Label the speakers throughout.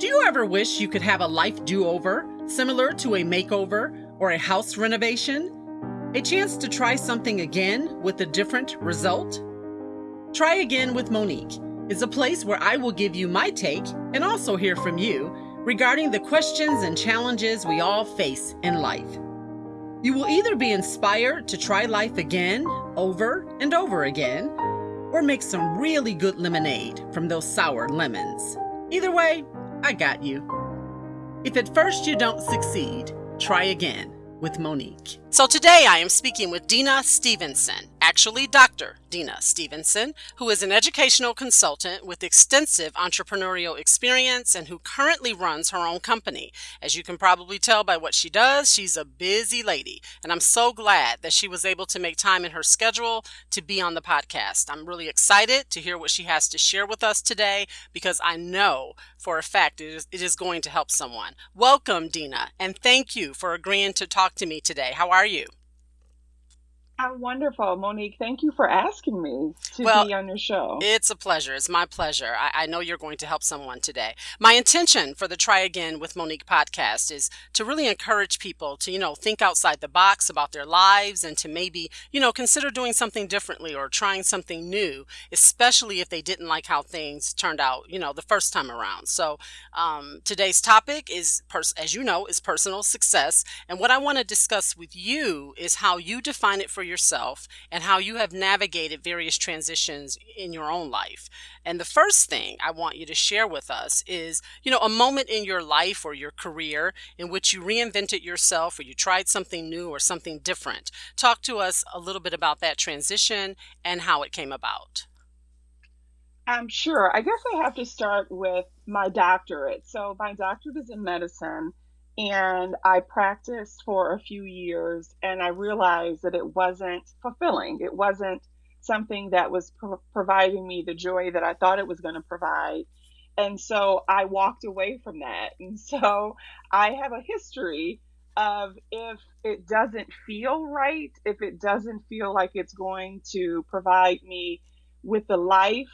Speaker 1: Do you ever wish you could have a life do over, similar to a makeover or a house renovation? A chance to try something again with a different result? Try Again with Monique is a place where I will give you my take and also hear from you regarding the questions and challenges we all face in life. You will either be inspired to try life again, over and over again, or make some really good lemonade from those sour lemons. Either way, I got you. If at first you don't succeed, try again with Monique. So today I am speaking with Deana Stevenson, actually Dr. Deana Stevenson, who is an educational consultant with extensive entrepreneurial experience and who currently runs her own company. As you can probably tell by what she does, she's a busy lady, and I'm so glad that she was able to make time in her schedule to be on the podcast. I'm really excited to hear what she has to share with us today because I know for a fact it is, it is going to help someone. Welcome, Deana, and thank you for agreeing to talk to me today. How are you?
Speaker 2: I'm wonderful, Monique. Thank you for asking me to well, be on your show.
Speaker 1: It's a pleasure. It's my pleasure. I, I, know you're going to help someone today. My intention for the Try Again with Monique podcast is to really encourage people to, you know, think outside the box about their lives and to maybe, you know, consider doing something differently or trying something new, especially if they didn't like how things turned out, you know, the first time around. So um, today's topic is, pers- as you know, is personal success. And what I want to discuss with you is how you define it for yourself and how you have navigated various transitions in your own life. And the first thing I want you to share with us is, you know, a moment in your life or your career in which you reinvented yourself or you tried something new or something different. Talk to us a little bit about that transition and how it came about.
Speaker 2: I'm um, sure. I guess I have to start with my doctorate. So, my doctorate is in medicine and I practiced for a few years and I realized that it wasn't fulfilling. It wasn't something that was pro- providing me the joy that I thought it was going to provide. And so I walked away from that. And so I have a history of if it doesn't feel right, if it doesn't feel like it's going to provide me with the life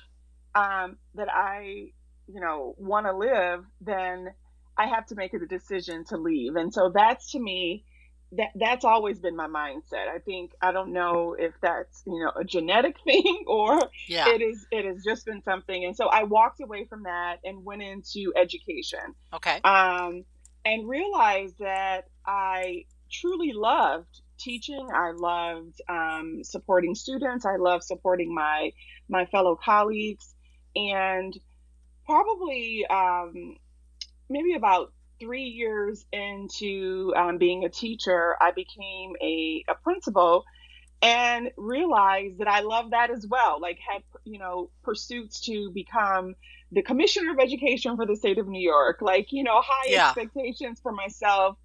Speaker 2: um, that I, you know, want to live, then I have to make a decision to leave. And so that's to me that that's always been my mindset. I think I don't know if that's, you know, a genetic thing or yeah. it is it has just been something. And so I walked away from that and went into education.
Speaker 1: Okay.
Speaker 2: Um and realized that I truly loved teaching. I loved um, supporting students. I loved supporting my my fellow colleagues, and probably um, maybe about three years into um, being a teacher, I became a, a principal and realized that I love that as well. Like had you know pursuits to become the commissioner of education for the state of New York. Like you know high yeah. expectations for myself.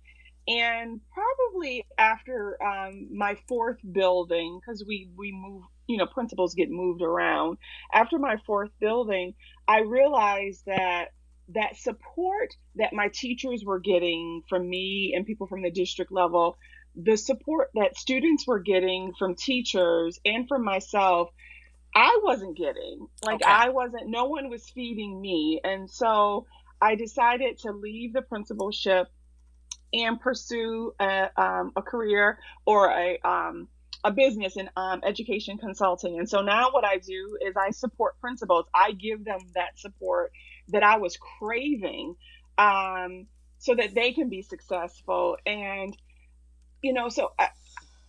Speaker 2: And probably after um, my fourth building, because we we move, you know, principals get moved around. After my fourth building, I realized that that support that my teachers were getting from me and people from the district level, the support that students were getting from teachers and from myself, I wasn't getting. Like, okay. I wasn't, no one was feeding me. And so I decided to leave the principalship and pursue a, um, a career or a, um, a business in um, education consulting. And so now what I do is I support principals. I give them that support that I was craving um, so that they can be successful. And, you know, so I,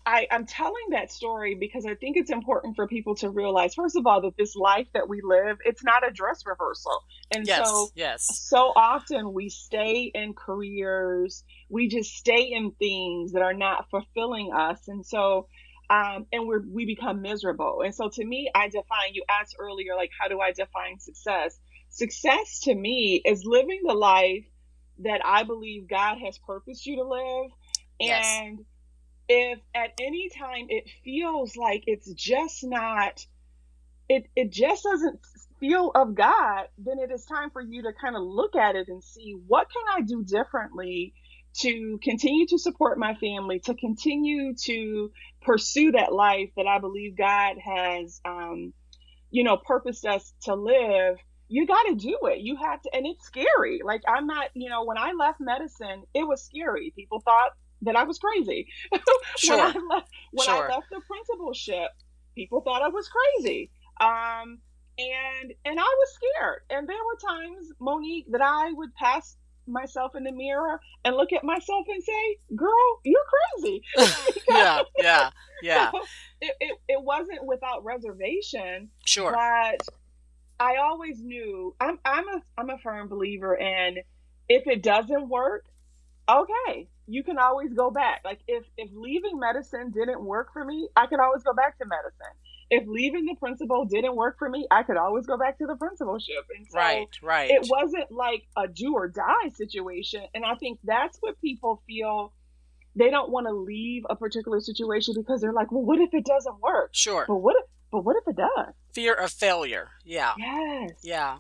Speaker 2: I, am telling that story because I think it's important for people to realize, first of all, that this life that we live, it's not a dress rehearsal. And
Speaker 1: yes,
Speaker 2: so,
Speaker 1: yes.
Speaker 2: so often we stay in careers, we just stay in things that are not fulfilling us. And so, um, and we're we become miserable. And so, to me, I define. You asked earlier, like, how do I define success? Success to me is living the life that I believe God has purposed you to live. Yes. And if at any time it feels like it's just not, it, it just doesn't feel of God, then it is time for you to kind of look at it and see what can I do differently to continue to support my family, to continue to pursue that life that I believe God has, um, you know, purposed us to live you got to do it. You have to, and it's scary. Like I'm not, you know, when I left medicine, it was scary. People thought that I was crazy.
Speaker 1: Sure.
Speaker 2: when I left, when
Speaker 1: Sure.
Speaker 2: I left the principalship, people thought I was crazy. Um, and and I was scared. And there were times, Monique, that I would pass myself in the mirror and look at myself and say, "Girl, you're crazy."
Speaker 1: yeah, yeah, yeah.
Speaker 2: it, it, it wasn't without reservation,
Speaker 1: Sure.
Speaker 2: but I always knew I'm I'm a I'm a firm believer in if it doesn't work, okay, you can always go back. Like if if leaving medicine didn't work for me, I could always go back to medicine. If leaving the principal didn't work for me, I could always go back to the principalship. And so
Speaker 1: Right, right.
Speaker 2: it wasn't like a do or die situation. And I think that's what people feel they don't want to leave a particular situation because they're like, well, what if it doesn't work?
Speaker 1: Sure.
Speaker 2: But what if but what if it does?
Speaker 1: Fear of failure. Yeah.
Speaker 2: Yes.
Speaker 1: Yeah.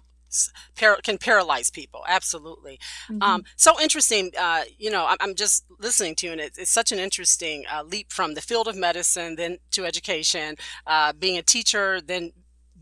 Speaker 1: Par- can paralyze people. Absolutely.
Speaker 2: Mhm.
Speaker 1: Um, so interesting. Uh, you know, I'm, I'm just listening to you, and it's, it's such an interesting uh, leap from the field of medicine then to education, uh, being a teacher, then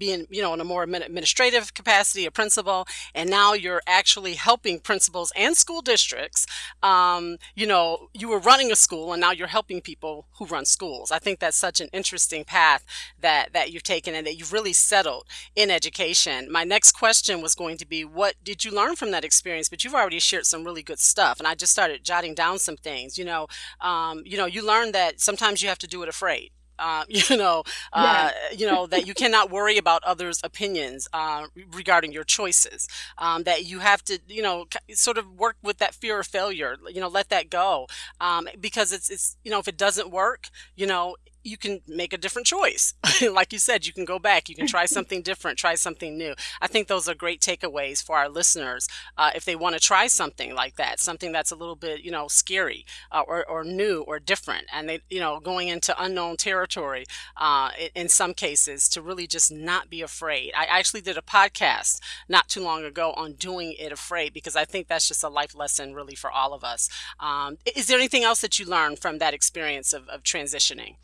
Speaker 1: being, you know, in a more administrative capacity, a principal, and now you're actually helping principals and school districts. Um, you know, you were running a school, and now you're helping people who run schools. I think that's such an interesting path that that you've taken, and that you've really settled in education. My next question was going to be, what did you learn from that experience? But you've already shared some really good stuff, and I just started jotting down some things. You know, um, you know, you learned that sometimes you have to do it afraid. Uh, you know, uh, you know that you cannot worry about others' opinions uh, regarding your choices. Um, that you have to, you know, sort of work with that fear of failure. You know, let that go um, because it's it's you know if it doesn't work, you know, you can make a different choice. like you said, you can go back, you can try something different, try something new. I think those are great takeaways for our listeners uh, if they want to try something like that, something that's a little bit, you know, scary uh, or, or new or different. And they, you know, going into unknown territory uh, in, some cases to really just not be afraid. I actually did a podcast not too long ago on doing it afraid because I think that's just a life lesson really for all of us. Um, is there anything else that you learned from that experience of, of transitioning?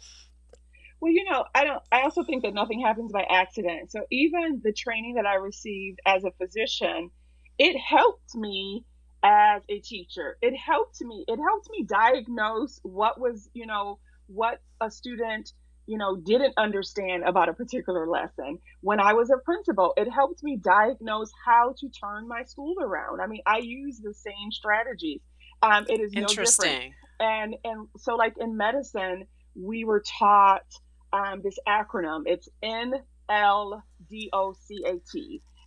Speaker 2: Well, you know, I don't I also think that nothing happens by accident. So even the training that I received as a physician, it helped me as a teacher. It helped me. It helped me diagnose what was, you know, what a student, you know, didn't understand about a particular lesson. When I was a principal, it helped me diagnose how to turn my school around. I mean, I use the same strategies. Um, it is no different
Speaker 1: Interesting.
Speaker 2: and and so like in medicine we were taught um, this acronym. It's n-l-d-o-c-a-t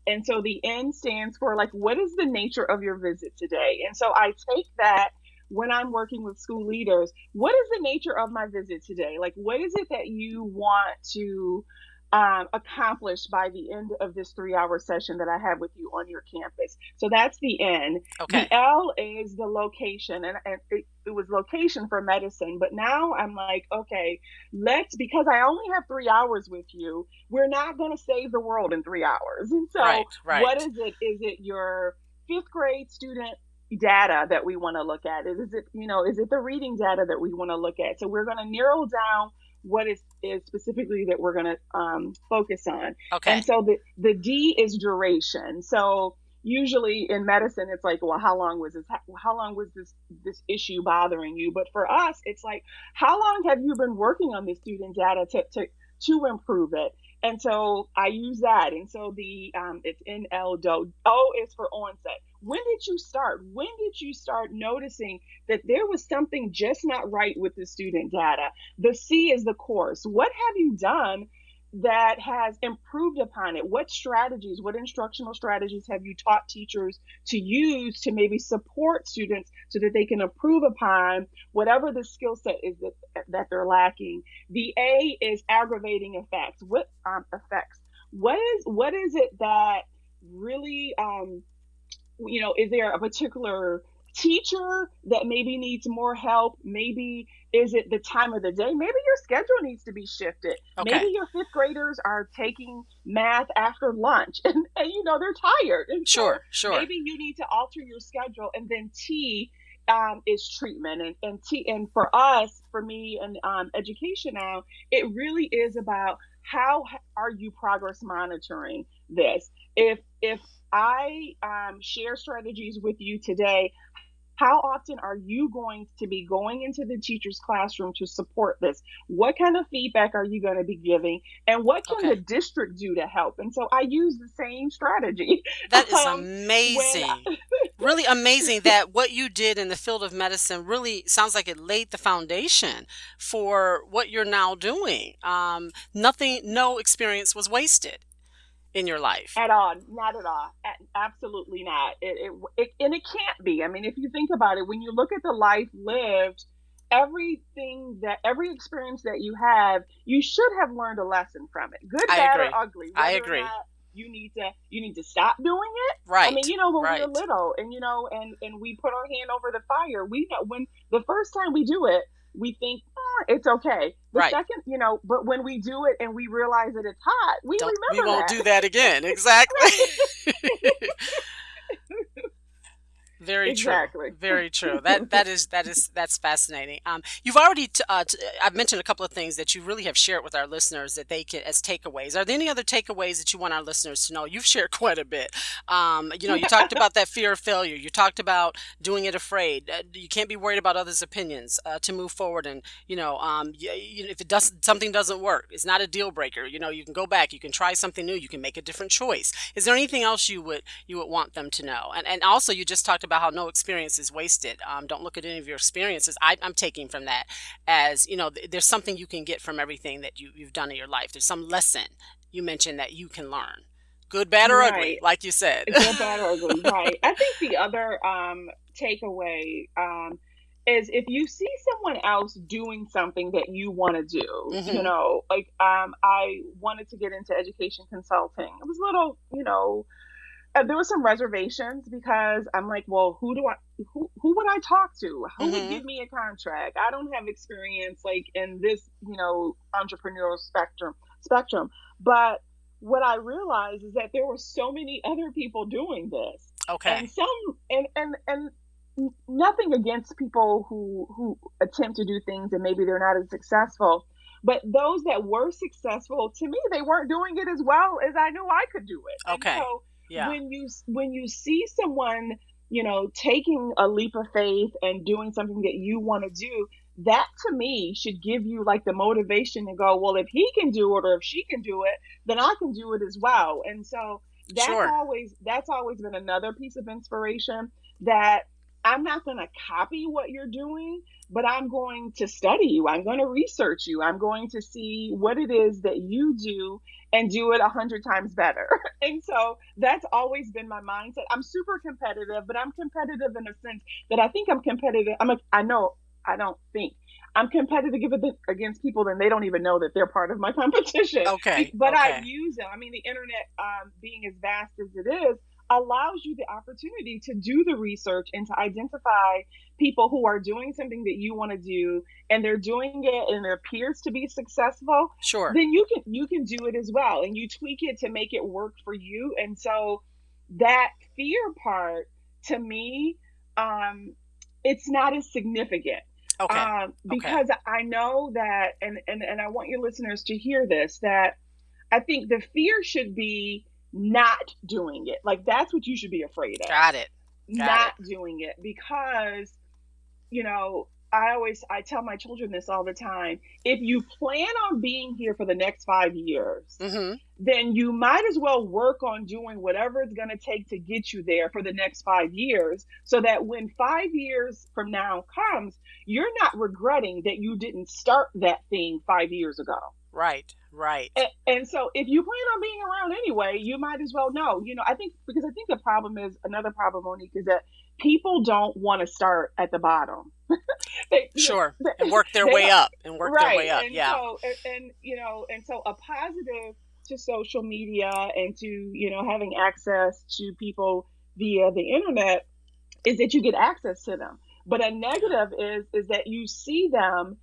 Speaker 2: and so the n stands for like what is the nature of your visit today? And so i take that when i'm working with school leaders. What is the nature of my visit today? Like what is it that you want to um, accomplish by the end of this three hour session that i have with you on your campus so that's the n
Speaker 1: Okay.
Speaker 2: the L is the location, and, and it, it was location for medicine. But now I'm like, okay, let's because I only have three hours with you. We're not going to save the world in three hours. And so,
Speaker 1: Right, right.
Speaker 2: what is it? Is it your fifth grade student data that we want to look at? Is it you know is it the reading data that we want to look at? So we're going to narrow down what is is specifically that we're going to um, focus on.
Speaker 1: Okay.
Speaker 2: And so the the D is duration. So usually in medicine it's like well how long was this how long was this this issue bothering you but for us it's like how long have you been working on this student data to to, to improve it and so i use that and so the um, it's nl do o is for onset when did you start when did you start noticing that there was something just not right with the student data the c is the course what have you done that has improved upon it? What strategies, what instructional strategies have you taught teachers to use to maybe support students so that they can improve upon whatever the skill set is that, that they're lacking? The A is aggravating effects. What um, effects? What is what is it that really um, you know, is there a particular teacher that maybe needs more help? Maybe is it the time of the day? Maybe your schedule needs to be shifted.
Speaker 1: Okay.
Speaker 2: Maybe your fifth graders are taking math after lunch and, and you know they're tired. And so
Speaker 1: Sure, sure.
Speaker 2: Maybe you need to alter your schedule. And then T um, is treatment. And, and T and for us, for me and um, education now, it really is about how are you progress monitoring this? if if I um, share strategies with you today, how often are you going to be going into the teacher's classroom to support this? What kind of feedback are you going to be giving? And what can okay. the district do to help? And so I use the same strategy.
Speaker 1: That is um, amazing. I- really amazing that what you did in the field of medicine really sounds like it laid the foundation for what you're now doing. Um, nothing, no experience was wasted in your life?
Speaker 2: At all. Not at all. Absolutely not. It, it, it, and it can't be. I mean if you think about it when you look at the life lived everything that every experience that you have you should have learned a lesson from it. Good
Speaker 1: I
Speaker 2: bad
Speaker 1: agree.
Speaker 2: or ugly
Speaker 1: i agree.
Speaker 2: you need to you need to stop doing it.
Speaker 1: Right.
Speaker 2: i mean you know when
Speaker 1: right.
Speaker 2: we were little and you know and and we put our hand over the fire we know when the first time we do it we think it's okay. The
Speaker 1: right.
Speaker 2: second, you know, but when we do it and we realize that it's hot, we Don't, remember
Speaker 1: we won't
Speaker 2: that.
Speaker 1: do that again. Exactly. Very
Speaker 2: exactly.
Speaker 1: true. Very true. That that is that is that's fascinating. Um, you've already t- uh, t- I've mentioned a couple of things that you really have shared with our listeners that they can as takeaways. Are there any other takeaways that you want our listeners to know? You've shared quite a bit. Um, you know, you talked about that fear of failure. You talked about doing it afraid. Uh, you can't be worried about others' opinions uh, to move forward. And you know, um, you, you, if it does something doesn't work, it's not a deal breaker. You know, you can go back. You can try something new. You can make a different choice. Is there anything else you would you would want them to know? And and also, you just talked about how no experience is wasted. Um, don't look at any of your experiences. I, am taking from that as you know, th- there's something you can get from everything that you, you've done in your life. There's some lesson you mentioned that you can learn. Good, bad, or right. ugly, like you said.
Speaker 2: Good, bad, or ugly, right. I think the other um, takeaway um, is if you see someone else doing something that you want to do, mm-hmm. you know, like um, I wanted to get into education consulting. It was a little, you know, there were some reservations because I'm like, well, who do I, who, who would I talk to? Who mm-hmm. would give me a contract? I don't have experience like in this, you know, entrepreneurial spectrum spectrum. But what I realized is that there were so many other people doing this.
Speaker 1: Okay.
Speaker 2: And some, and and and nothing against people who who attempt to do things and maybe they're not as successful. But those that were successful, to me, they weren't doing it as well as I knew I could do it.
Speaker 1: Okay.
Speaker 2: And so
Speaker 1: yeah.
Speaker 2: when you when you see someone you know taking a leap of faith and doing something that you want to do that to me should give you like the motivation to go well if he can do it or if she can do it then i can do it as well and so that's
Speaker 1: sure.
Speaker 2: always that's always been another piece of inspiration that i'm not going to copy what you're doing but i'm going to study you i'm going to research you i'm going to see what it is that you do and do it a hundred times better. and so that's always been my mindset. I'm super competitive, but I'm competitive in a sense that I think I'm competitive. I'm a, I know I don't think I'm competitive against people and they don't even know that they're part of my competition.
Speaker 1: Okay.
Speaker 2: But
Speaker 1: okay.
Speaker 2: I use them. I mean, the internet um, being as vast as it is, allows you the opportunity to do the research and to identify people who are doing something that you want to do and they're doing it and it appears to be successful
Speaker 1: sure
Speaker 2: then you can you can do it as well and you tweak it to make it work for you and so that fear part to me um it's not as significant
Speaker 1: okay.
Speaker 2: Um, because
Speaker 1: okay.
Speaker 2: I know that, and, and and I want your listeners to hear this that I think the fear should be not doing it. Like that's what you should be afraid of.
Speaker 1: Got it. Got
Speaker 2: not
Speaker 1: it.
Speaker 2: doing it because you know, I always I tell my children this all the time. If you plan on being here for the next 5 years,
Speaker 1: mm-hmm.
Speaker 2: then you might as well work on doing whatever it's going to take to get you there for the next 5 years so that when 5 years from now comes, you're not regretting that you didn't start that thing 5 years ago.
Speaker 1: Right, right.
Speaker 2: And, and, so if you plan on being around anyway, you might as well know. You know, I think because I think the problem is another problem, Monique, is that people don't want to start at the bottom.
Speaker 1: they, sure, know, and work their way up and work
Speaker 2: right.
Speaker 1: their way up.
Speaker 2: And
Speaker 1: yeah.
Speaker 2: So, and, and you know, and so a positive to social media and to you know having access to people via the internet is that you get access to them. But a negative is is that you see them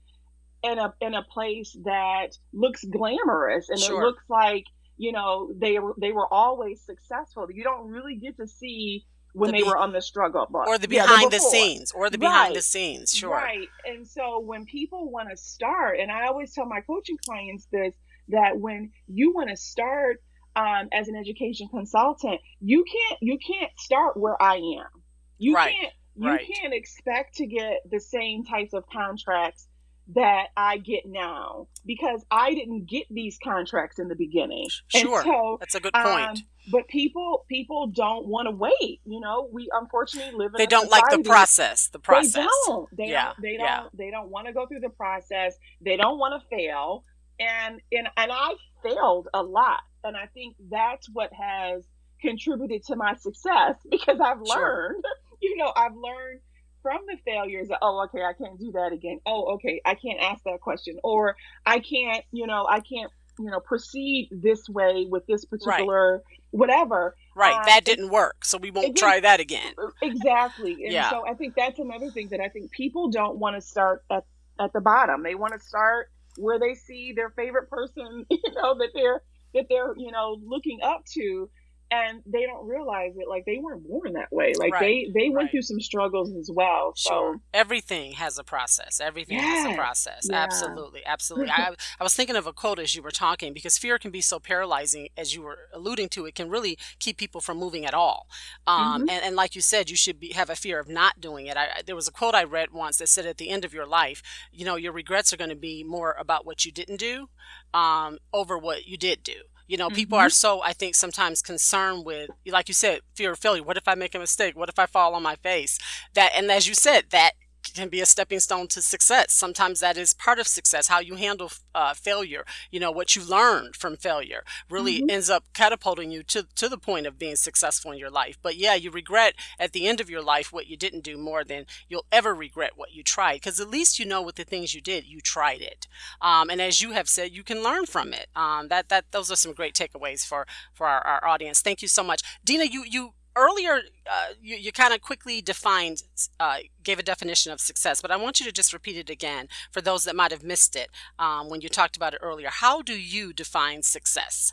Speaker 2: in a in a place that looks glamorous and
Speaker 1: sure.
Speaker 2: it looks like you know they were they were always successful. You don't really get to see when the they be- were on the struggle bus
Speaker 1: or the behind yeah, the scenes or the behind right. the scenes. Sure,
Speaker 2: right. And so when people want to start, and I always tell my coaching clients this that when you want to start um, as an education consultant, you can't you can't start where I am. You
Speaker 1: Right.
Speaker 2: can't you
Speaker 1: Right.
Speaker 2: can't expect to get the same types of contracts that I get now because I didn't get these contracts in the beginning.
Speaker 1: Sure.
Speaker 2: so
Speaker 1: That's a good point.
Speaker 2: um, but people people don't want to wait. You know, we unfortunately live in
Speaker 1: they don't like the process. The process.
Speaker 2: They don't. They
Speaker 1: Yeah,
Speaker 2: don't. They
Speaker 1: yeah.
Speaker 2: don't. They don't want to go through the process. They don't want to fail. And and and I failed a lot. And I think that's what has contributed to my success because I've
Speaker 1: Sure.
Speaker 2: learned. You know, I've learned from the failures oh okay I can't do that again. Oh okay I can't ask that question or I can't you know I can't you know proceed this way with this particular whatever
Speaker 1: Right.
Speaker 2: Um,
Speaker 1: that didn't work, so we won't try that again.
Speaker 2: exactly and
Speaker 1: Yeah.
Speaker 2: so i think that's another thing that i think people don't want to start at, at the bottom they want to start where they see their favorite person you know that they're that they're you know looking up to and they don't realize it like they weren't born that way like
Speaker 1: Right,
Speaker 2: they they went
Speaker 1: right.
Speaker 2: through some struggles as well so
Speaker 1: Sure. Everything has a process. Everything has a process.
Speaker 2: Yeah.
Speaker 1: Absolutely. Absolutely. I, I was thinking of a quote as you were talking because fear can be so paralyzing, as you were alluding to. It can really keep people from moving at all. Um,
Speaker 2: Mhm.
Speaker 1: and, and like you said, you should be, have a fear of not doing it. I, I- there was a quote I read once that said, at the end of your life, you know, your regrets are going to be more about what you didn't do um, over what you did do. You know, people are mm-hmm. so, I think, sometimes concerned with, like you said, fear of failure. What if I make a mistake? What if I fall on my face? That, and as you said, that can be a stepping stone to success. Sometimes that is part of success, how you handle uh, failure. You know, what you learned from failure really
Speaker 2: Mhm.
Speaker 1: ends up catapulting you to, to the point of being successful in your life. But yeah, you regret at the end of your life what you didn't do more than you'll ever regret what you tried. Because at least you know with the things you did, you tried it. Um, and as you have said, you can learn from it. Um, that that those are some great takeaways for for our, our audience. Thank you so much, Deana. You you earlier uh, you, you kind of quickly defined uh, gave a definition of success, but I want you to just repeat it again for those that might have missed it um, when you talked about it earlier. How do you define success?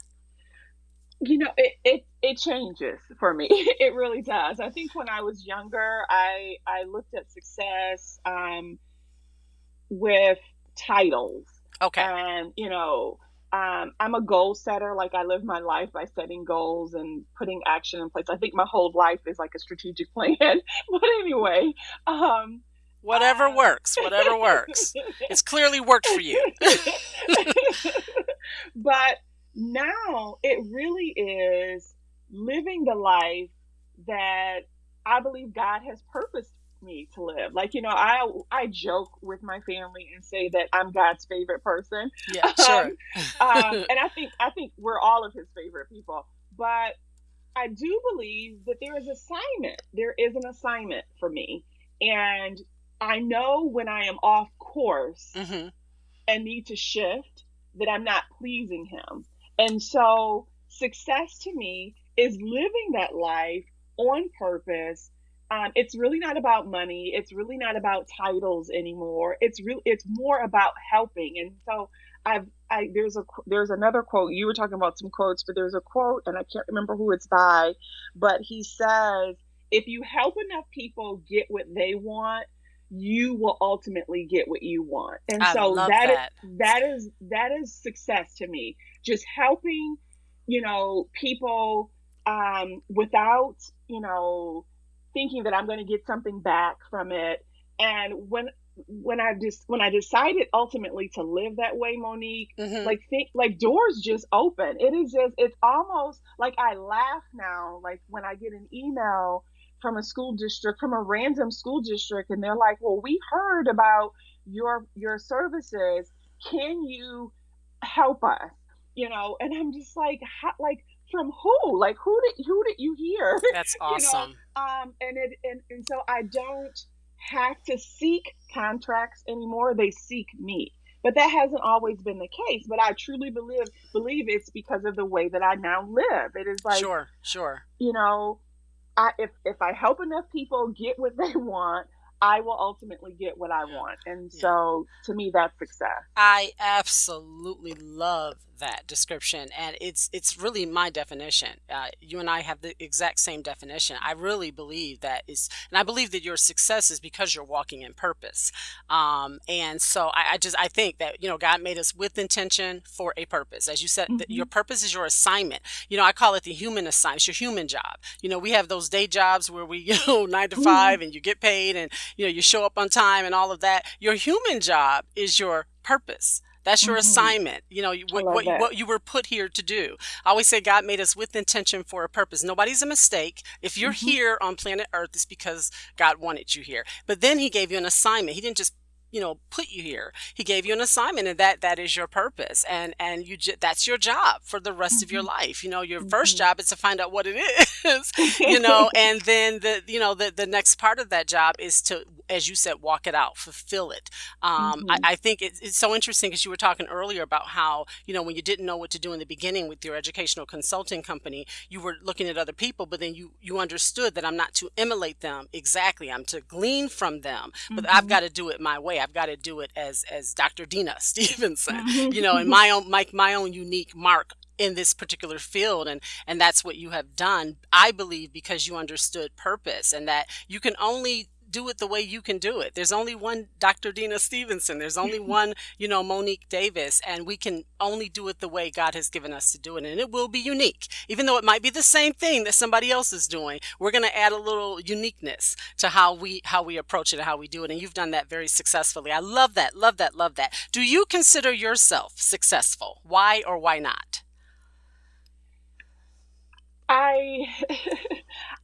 Speaker 2: you know it, it it changes for me it really does i think when i was younger i i looked at success um with titles
Speaker 1: Okay.
Speaker 2: and you know um, i'm a goal setter like i live my life by setting goals and putting action in place i think my whole life is like a strategic plan but anyway um
Speaker 1: whatever
Speaker 2: uh,
Speaker 1: works, whatever works. It's clearly worked for you.
Speaker 2: but now it really is living the life that I believe God has purposed me to live. Like, you know, I I joke with my family and say that I'm God's favorite person.
Speaker 1: yeah, sure.
Speaker 2: Um, and I think I think we're all of his favorite people. But I do believe that there is assignment. There is an assignment for me. And I know when I am off course
Speaker 1: hmm
Speaker 2: and need to shift that I'm not pleasing him. And so success to me is living that life on purpose. Um, it's really not about money. It's really not about titles anymore. It's really It's more about helping. And so I've I there's a there's another quote. You were talking about some quotes, but there's a quote, and I can't remember who it's by, but he says, "If you help enough people get what they want, you will ultimately get what you want." And
Speaker 1: I
Speaker 2: so
Speaker 1: love
Speaker 2: that is
Speaker 1: that.
Speaker 2: that is that is success to me. Just helping, you know, people um, without you know thinking that I'm going to get something back from it. And when when I just when I decided ultimately to live that way, Monique,
Speaker 1: hmm
Speaker 2: like think like doors just open. It is just it's almost like I laugh now, like when I get an email from a school district, from a random school district, and they're like, Well, we heard about your your services. Can you help us? You know, and I'm just like, how, like from who? Like who did who did you hear?
Speaker 1: That's
Speaker 2: know,
Speaker 1: awesome.
Speaker 2: um and it and, and so i don't have to seek contracts anymore they seek me but that hasn't always been the case but i truly believe believe it's because of the way that i now live it is like
Speaker 1: sure, sure.
Speaker 2: you know i if if i help enough people get what they want i will ultimately get what i want and
Speaker 1: Yeah.
Speaker 2: so to me that's success
Speaker 1: I absolutely love that description, and it's it's really my definition. Uh, you and I have the exact same definition. I really believe that is, and I believe that your success is because you're walking in purpose. Um, and so I, I, just I think that you know God made us with intention for a purpose. As you said, mm-hmm. your purpose is your assignment. You know, I call it the human assignment. It's your human job. You know, we have those day jobs where we you know nine to 5 mm-hmm. and you get paid, and you know you show up on time and all of that. Your human job is your purpose. That's your mm-hmm. assignment. You know what what, what, you were put here to do. I always say God made us with intention for a purpose. Nobody's a mistake. If you're mm-hmm. here on planet Earth, it's because God wanted you here. But then He gave you an assignment. He didn't just you know put you here he gave you an assignment and that that is your purpose and and you j- that's your job for the rest mm-hmm. of your mm-hmm. life you know your mm-hmm. first job is to find out what it is you know and then the you know the the next part of that job is to as you said walk it out fulfill it um, mm-hmm. I, I, think it's, it's so interesting because you were talking earlier about how you know when you didn't know what to do in the beginning with your educational consulting company you were looking at other people but then you you understood that i'm not to emulate them exactly i'm to glean from them but i've mm-hmm. got to do it my way I've got to do it as as Dr. Deana Stevenson, you know, in my own my, my own unique mark in this particular field and and that's what you have done i believe because you understood purpose and that you can only do it the way you can do it. There's only one Dr. Deana Stevenson. There's only one, you know, Monique Davis, and we can only do it the way God has given us to do it. And it will be unique. Even though it might be the same thing that somebody else is doing, we're going to add a little uniqueness to how we how we approach it and how we do it. And you've done that very successfully. I love that. Love that. Love that. Do you consider yourself successful? Why or why not?
Speaker 2: I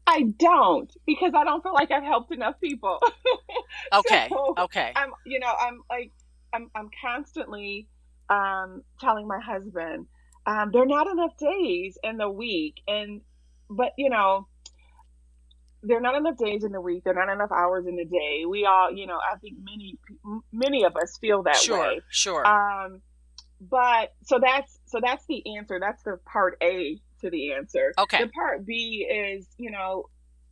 Speaker 2: I don't because I don't feel like I've helped enough people.
Speaker 1: okay. So okay.
Speaker 2: I'm you know, I'm like I'm I'm constantly um telling my husband, um, there are not enough days in the week and but you know, there are not enough days in the week. There are not enough hours in the day. We all, you know, I think many, many of us feel that
Speaker 1: sure,
Speaker 2: way.
Speaker 1: Sure,
Speaker 2: sure. Um, but so that's so that's the answer. That's the part A to the answer.
Speaker 1: Okay.
Speaker 2: The part B is, you know,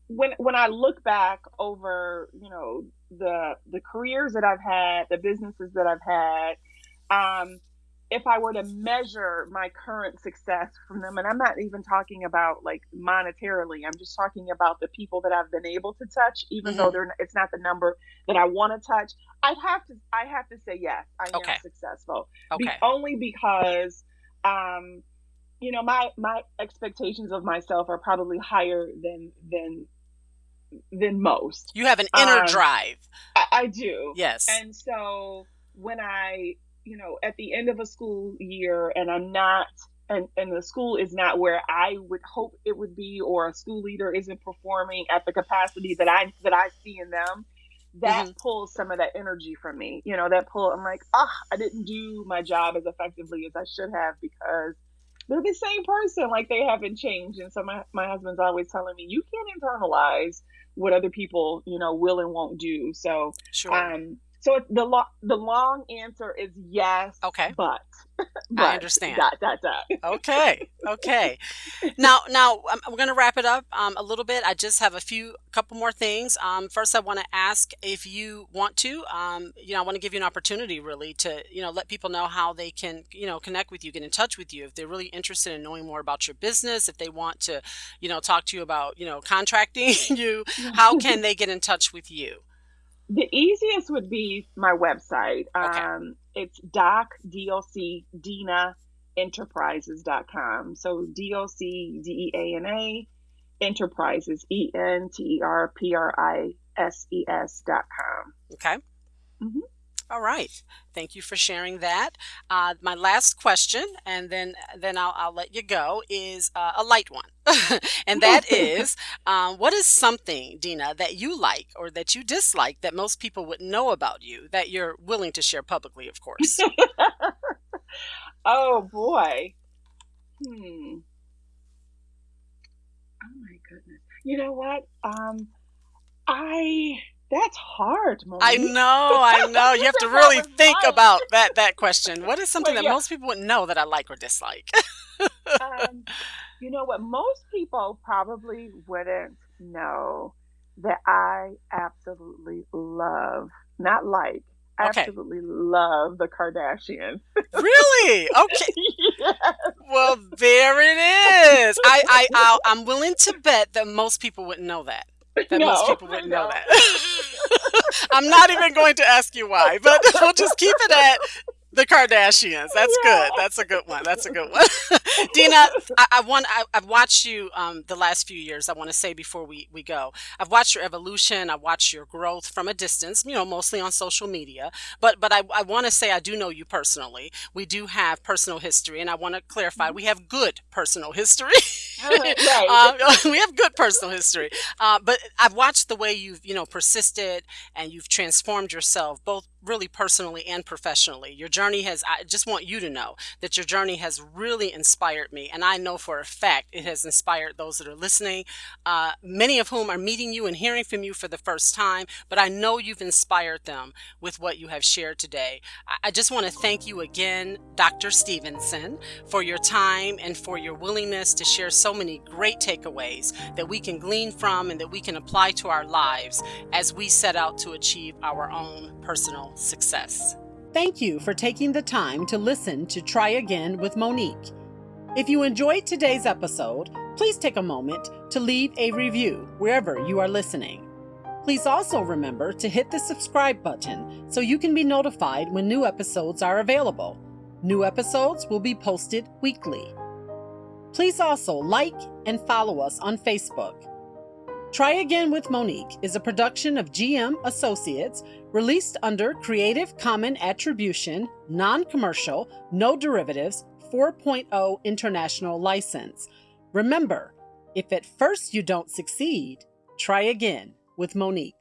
Speaker 2: when when I look back over, you know, the the careers that I've had, the businesses that I've had, um, if I were to measure my current success from them, and I'm not even talking about like monetarily, I'm just talking about the people that I've been able to touch, even mm-hmm. though they're it's not the number that I want to touch. I have to I have to say yes, I okay. am successful.
Speaker 1: Okay. Be-
Speaker 2: only because um, you know my my expectations of myself are probably higher than than than most.
Speaker 1: You have an inner um, drive.
Speaker 2: I, I, do.
Speaker 1: Yes.
Speaker 2: And so when i you know at the end of a school year and i'm not and and the school is not where i would hope it would be or a school leader isn't performing at the capacity that i that i see in them that mm-hmm. pulls some of that energy from me. You know that pull i'm like ah oh, i didn't do my job as effectively as i should have because they're the same person like they haven't changed and so my, my husband's always telling me you can't internalize what other people you know will and won't do so
Speaker 1: sure.
Speaker 2: um so the lo- the long answer is yes.
Speaker 1: Okay.
Speaker 2: But, but
Speaker 1: I understand.
Speaker 2: Dot, dot, dot.
Speaker 1: okay. Okay. now, now um, we're going to wrap it up um, a little bit. I just have a few, couple more things. Um, first, I want to ask if you want to. Um, you know, I want to give you an opportunity, really, to you know let people know how they can you know connect with you, get in touch with you, if they're really interested in knowing more about your business, if they want to, you know, talk to you about you know contracting you. How can they get in touch with you?
Speaker 2: The easiest would be my website. Okay. Um, it's doc, D-O-C, Deana, enterprises.com. So D-O-C-D-E-A-N-A, enterprises, E-N-T-E-R-P-R-I-S-E-S dot com.
Speaker 1: Okay. Mm-hmm. All right. Thank you for sharing that. Uh, my last question, and then then I'll, I'll let you go, is uh, a light one, and that is, um, what is something, Deana, that you like or that you dislike that most people wouldn't know about you that you're willing to share publicly, of course.
Speaker 2: oh boy. Hmm. Oh my goodness. You know what? Um, I that's hard, Monique.
Speaker 1: I know, I know. You have to really think about that that question. What is something that yeah. most people wouldn't know that I like or dislike?
Speaker 2: um, you know what? Most people probably wouldn't know that I absolutely love, not like,
Speaker 1: Okay.
Speaker 2: absolutely love the Kardashians.
Speaker 1: Really? Okay.
Speaker 2: yes.
Speaker 1: Well, there it is. I, I, I'll, I'm willing to bet that most people wouldn't know that. That most people wouldn't know that. I'm not even going to ask you why, but we'll just keep it at the Kardashians. That's
Speaker 2: Yeah.
Speaker 1: good. That's a good one. That's a good one. Deana, I, I want. I, I've watched you um, the last few years. I want to say before we we go, I've watched your evolution. I've watched your growth from a distance. You know, mostly on social media. But but I, I want to say I do know you personally. We do have personal history, and I want to clarify we have good personal history.
Speaker 2: right.
Speaker 1: Uh, we have good personal history, uh, but I've watched the way you've you know persisted and you've transformed yourself both really personally and professionally. Your journey has. I just want you to know that your journey has really inspired me, and I know for a fact it has inspired those that are listening. Uh, many of whom are meeting you and hearing from you for the first time, but I know you've inspired them with what you have shared today. I, I just want to thank you again, Dr. Stevenson, for your time and for your willingness to share so many great takeaways that we can glean from and that we can apply to our lives as we set out to achieve our own personal success.
Speaker 3: Thank you for taking the time to listen to Try Again with Monique. If you enjoyed today's episode, please take a moment to leave a review wherever you are listening. Please also remember to hit the subscribe button so you can be notified when new episodes are available. New episodes will be posted weekly. Please also like and follow us on Facebook. Try Again with Monique is a production of GM Associates released under Creative Common Attribution, Non Commercial, No Derivatives 4.0 International License. Remember, if at first you don't succeed, try again with Monique.